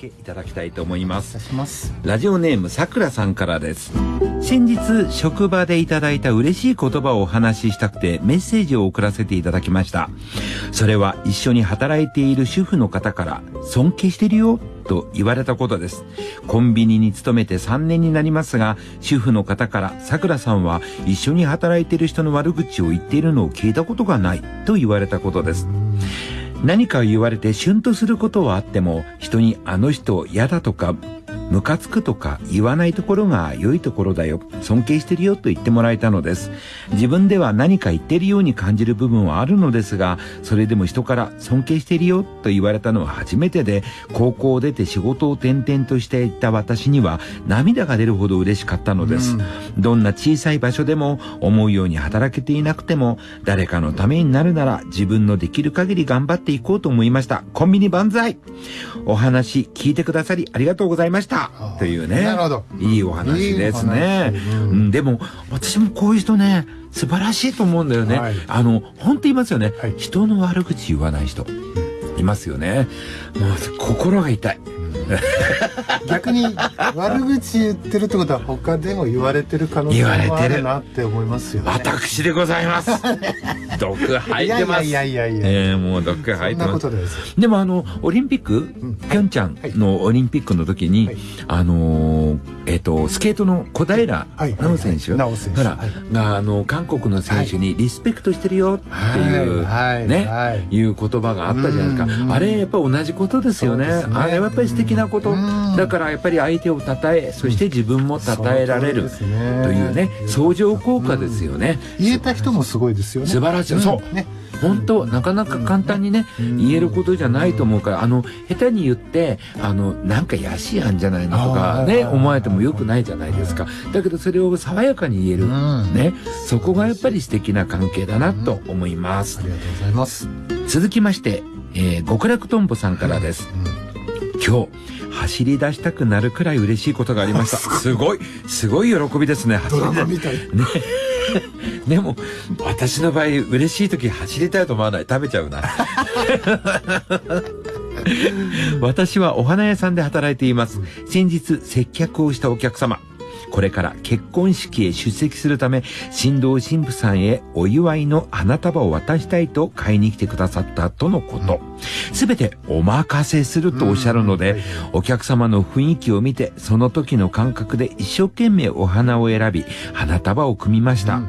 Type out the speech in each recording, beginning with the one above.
けいただきたいと思いますしますラジオネームさくらさんからです先日職場でいただいた嬉しい言葉をお話ししたくてメッセージを送らせていただきましたそれは一緒に働いている主婦の方から尊敬してるよと言われたことです。コンビニに勤めて3年になりますが、主婦の方から桜さんは一緒に働いている人の悪口を言っているのを聞いたことがないと言われたことです。何か言われてシュンとすることはあっても、人にあの人嫌だとかムカつくとか言わないところが良いところだよ。尊敬してるよと言ってもらえたのです。自分では何か言ってるように感じる部分はあるのですが、それでも人から尊敬してるよと言われたのは初めてで、高校を出て仕事を転々としていた私には涙が出るほど嬉しかったのです。どんな小さい場所でも思うように働けていなくても、誰かのためになるなら自分のできる限り頑張っていこうと思いました。コンビニ万歳お話聞いてくださりありがとうございました。というね。なるほど。いいお話ですね。うん、でも、私もこういう人ね、素晴らしいと思うんだよね。はい、あの、本当言いますよね、はい、人の悪口言わない人。いますよね。もう心が痛い。逆に悪口言ってるってことは他でも言われてる可能性もあるなって思いますよ、ね、私でございます。毒吐いてます。いやいやいやいや、えー、もう毒吐いてます。でもあのオリンピック、うん、ピョンチャンのオリンピックの時に、はい、あのー、えっ、ー、とスケートの小平奈緒選手、はい、ら、があの韓国の選手にリスペクトしてるよっていう、ね、いう言葉があったじゃないですかあれやっぱ同じことですよね。あれはやっぱり素敵なこと。だからやっぱり相手を称えそして自分も称えられる。というね相乗効果ですよね。言えた人もすごいですよね。素晴らしい。そう。ね。本当なかなか簡単にね言えることじゃないと思うからあの下手に言ってあのなんかやしやんじゃないのとかね思われてもよくないじゃないですか。だけどそれを爽やかに言える。ね。そこがやっぱり素敵な関係だなと思います。ありがとうございます。続きましてえー、極楽とんぼさんからです、今日走り出したくなるくらい嬉しいことがありました。すごい、すごい喜びですね。走り出ね。でも、私の場合、嬉しい時走りたいと思わない。食べちゃうな。私はお花屋さんで働いています。先日、接客をしたお客様。これから結婚式へ出席するため、新郎新婦さんへお祝いの花束を渡したいと買いに来てくださったとのこと。すべてお任せするとおっしゃるので、お客様の雰囲気を見て、その時の感覚で一生懸命お花を選び、花束を組みました。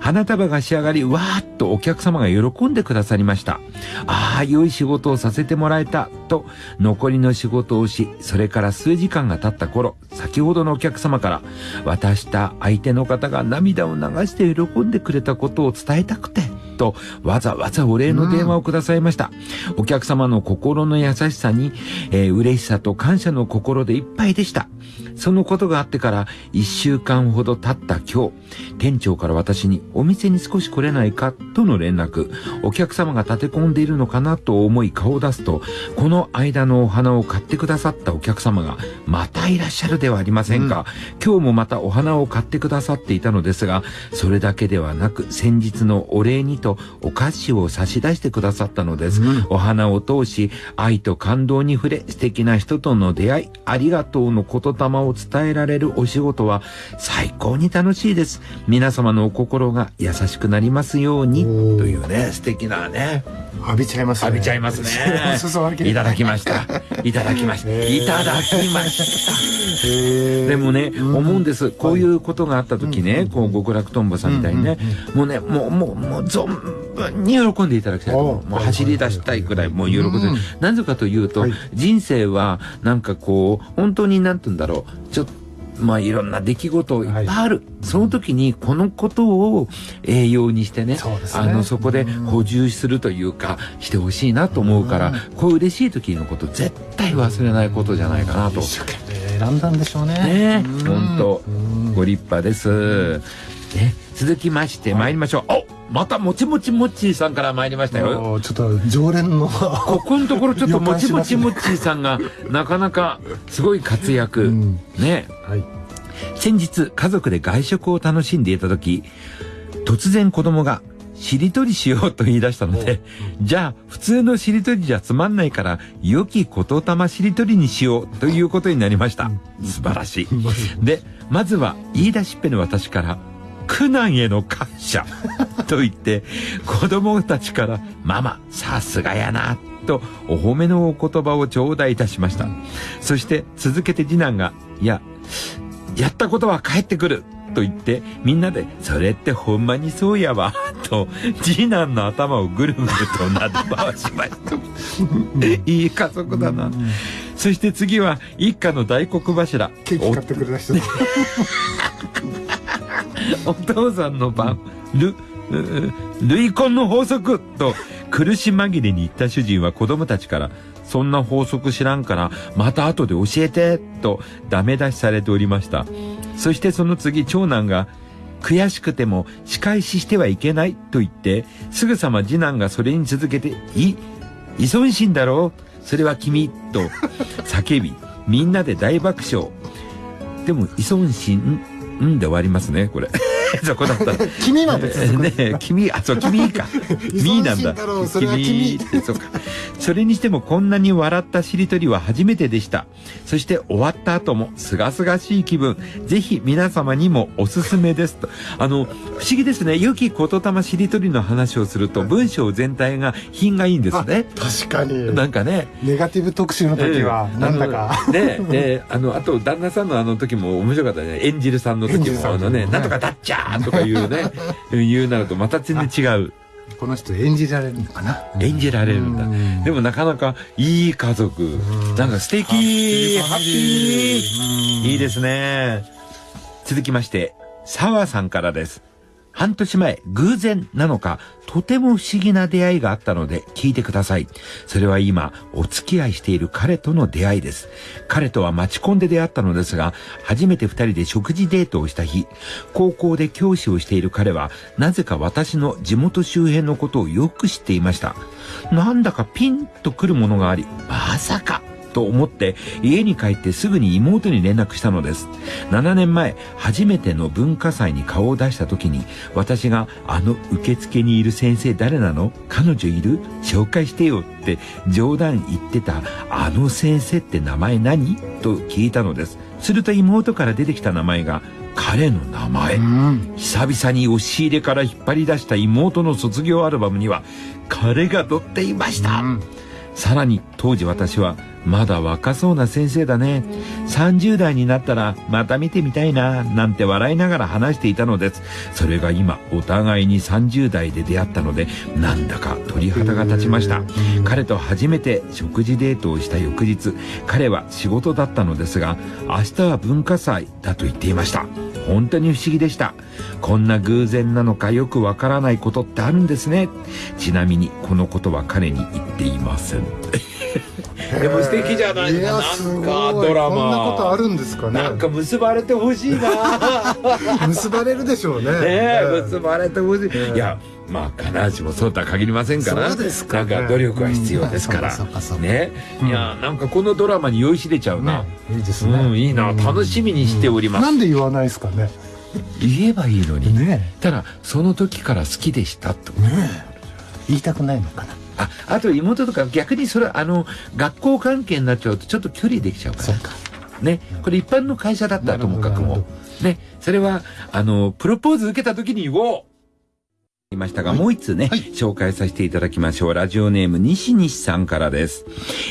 花束が仕上がり、わーっとお客様が喜んでくださりました。ああ、良い仕事をさせてもらえた、と、残りの仕事をし、それから数時間が経った頃、先ほどのお客様から、渡した相手の方が涙を流して喜んでくれたことを伝えたくて、と、わざわざお礼の電話をくださいました。うん、お客様の心の優しさに、えー、嬉しさと感謝の心でいっぱいでした。そのことがあってから一週間ほど経った今日、店長から私にお店に少し来れないかとの連絡、お客様が立て込んでいるのかなと思い顔を出すと、この間のお花を買ってくださったお客様がまたいらっしゃるではありませんか。うん、今日もまたお花を買ってくださっていたのですが、それだけではなく先日のお礼にとお菓子を差し出してくださったのです。うん、お花を通し、愛と感動に触れ、素敵な人との出会い、ありがとうの言霊を伝えられるお仕事は最高に楽しいです。皆様のお心が優しくなりますように、というね、素敵なね。浴びちゃいますね。浴びちゃいますね。いただきました。いただきました。いただきました。でもね、思うんです。こういうことがあった時ね、こう、極楽とんぼさんみたいにね、もうね、もう、もう、もう、存分に喜んでいただきたい。もう走り出したいくらい、もう喜んで。なぜかというと、人生は、なんかこう、本当になんて言うんだろう、ちょっと、まあいろんな出来事いっぱいある。はい、その時にこのことを栄養にしてね、ねあの、そこで補充するというか、してほしいなと思うから、こういう嬉しい時のこと絶対忘れないことじゃないかなと。選んだんでしょうね。ね本当ご立派です。ね、続きまして参りましょう。おまたもちもちもっちーさんから参りましたよ。ちょっと常連の。ここのところちょっと もちもちもっちーさんがなかなかすごい活躍。うん、ね。はい。先日家族で外食を楽しんでいた時、突然子供がしりとりしようと言い出したので、じゃあ普通のしりとりじゃつまんないから、良き言霊しりとりにしようということになりました。素晴らしい。で、まずは言い出しっぺの私から、苦難への感謝 と言って、子供たちから、ママ、さすがやな、とお褒めのお言葉を頂戴いたしました。そして続けて次男が、いや、やったことは帰ってくると言って、みんなで、それってほんまにそうやわ、と、次男の頭をぐるぐるとなで回しました。いい家族だな。そして次は、一家の大黒柱。ケーキ買ってくれた人。お父さんの番、ル、遺婚の法則と苦し紛れに言った主人は子供たちから、そんな法則知らんから、また後で教えて、とダメ出しされておりました。そしてその次、長男が、悔しくても仕返ししてはいけないと言って、すぐさま次男がそれに続けて、い、依存心だろうそれは君、と叫び、みんなで大爆笑。でも依存心、うんで終わりますね、これ。そこだった 君までね君、あ、そう、君か。君なんだ。君って、そうか。それにしてもこんなに笑ったしりとりは初めてでした。そして終わった後も、すがすがしい気分。ぜひ皆様にもおすすめですと。あの、不思議ですね。良き言霊しりとりの話をすると、文章全体が品がいいんですね。確かに。なんかね。ネガティブ特集の時は、なんだか。ね、で、あの、あと、旦那さんのあの時も面白かったね。演じるさんの時も、あのね、なんとかだっちゃーとか言うね、言うなるとまた全然違う。この人演じられるのかな？演じられるんだ。でもなかなかいい家族。なんか素敵ハッピーいいですね。続きまして、澤さんからです。半年前、偶然なのか、とても不思議な出会いがあったので聞いてください。それは今、お付き合いしている彼との出会いです。彼とは待ちコンで出会ったのですが、初めて二人で食事デートをした日、高校で教師をしている彼は、なぜか私の地元周辺のことをよく知っていました。なんだかピンとくるものがあり、まさかと思って家に帰ってすぐに妹に連絡したのです。7年前、初めての文化祭に顔を出した時に、私があの受付にいる先生誰なの？彼女いる？紹介してよって冗談言ってたあの先生って名前何？と聞いたのです。すると妹から出てきた名前が彼の名前、うん、久々に押し入れから引っ張り出した妹の卒業アルバムには彼が載っていました、うん、さらに当時私はまだ若そうな先生だね。30代になったらまた見てみたいな、なんて笑いながら話していたのです。それが今、お互いに30代で出会ったので、なんだか鳥肌が立ちました。彼と初めて食事デートをした翌日、彼は仕事だったのですが、明日は文化祭だと言っていました。本当に不思議でした。こんな偶然なのかよくわからないことってあるんですね。ちなみにこのことは彼に言っていません。でも素敵じゃない。ですかなんかドラマ。こんなことあるんですかね。なんか結ばれてほしいな。結ばれるでしょうね。ね結ばれてほしい、いやまあ必ずしもそうとは限りませんから。そうですか、ね、なんか努力は必要ですから、ね、いやなんかこのドラマに酔いしれちゃうな、いいですね、うん、いいな。楽しみにしております、なんで言わないですかね。言えばいいのに。ねただその時から好きでしたってこと。ね言いたくないのかなあ、あと妹とか逆にそれ、あの、学校関係になっちゃうとちょっと距離できちゃうから。か。ね。これ一般の会社だったらともかくも。ね。それは、あの、プロポーズ受けた時に言おういましたが、はい、もう一通ね、はい、紹介させていただきましょう。ラジオネーム、西西さんからです。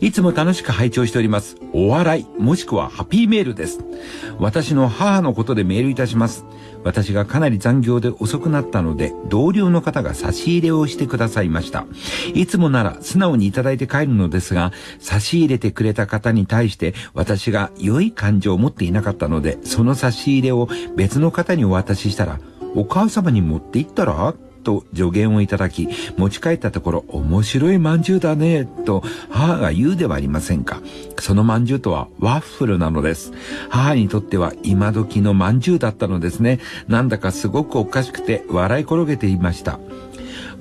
いつも楽しく拝聴しております。お笑い、もしくはハッピーメールです。私の母のことでメールいたします。私がかなり残業で遅くなったので、同僚の方が差し入れをしてくださいました。いつもなら素直にいただいて帰るのですが、差し入れてくれた方に対して私が良い感情を持っていなかったので、その差し入れを別の方にお渡ししたら、お母様に持って行ったら？と助言をいただき、持ち帰ったところ、面白い饅頭だね、と母が言うではありませんか。その饅頭とはワッフルなのです。母にとっては今時の饅頭だったのですね。なんだかすごくおかしくて笑い転げていました。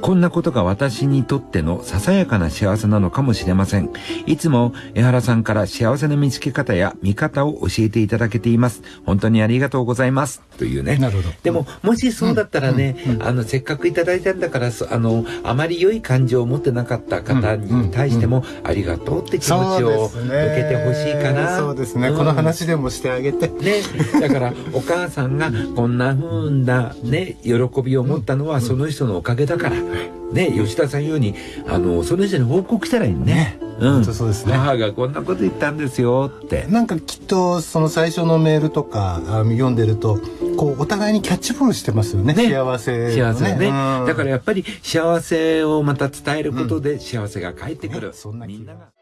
こんなことが私にとってのささやかな幸せなのかもしれません。いつも江原さんから幸せの見つけ方や見方を教えていただけています。本当にありがとうございます。というね。なるほど。でも、もしそうだったらね、うんうん、あの、せっかくいただいたんだから、あの、あまり良い感情を持ってなかった方に対しても、ありがとうって気持ちを受けてほしいかな。そうですね。この話でもしてあげて。ね。だから、お母さんがこんな風なね、喜びを持ったのはその人のおかげだから。ね、吉田さん言うに、あの、その人に報告したらいいね。うん、そうですね。母がこんなこと言ったんですよって。なんかきっと、その最初のメールとか読んでると、こう、お互いにキャッチボールしてますよね。ね幸せ、ね。幸せね、だからやっぱり幸せをまた伝えることで幸せが返ってくる。そんなみんなが。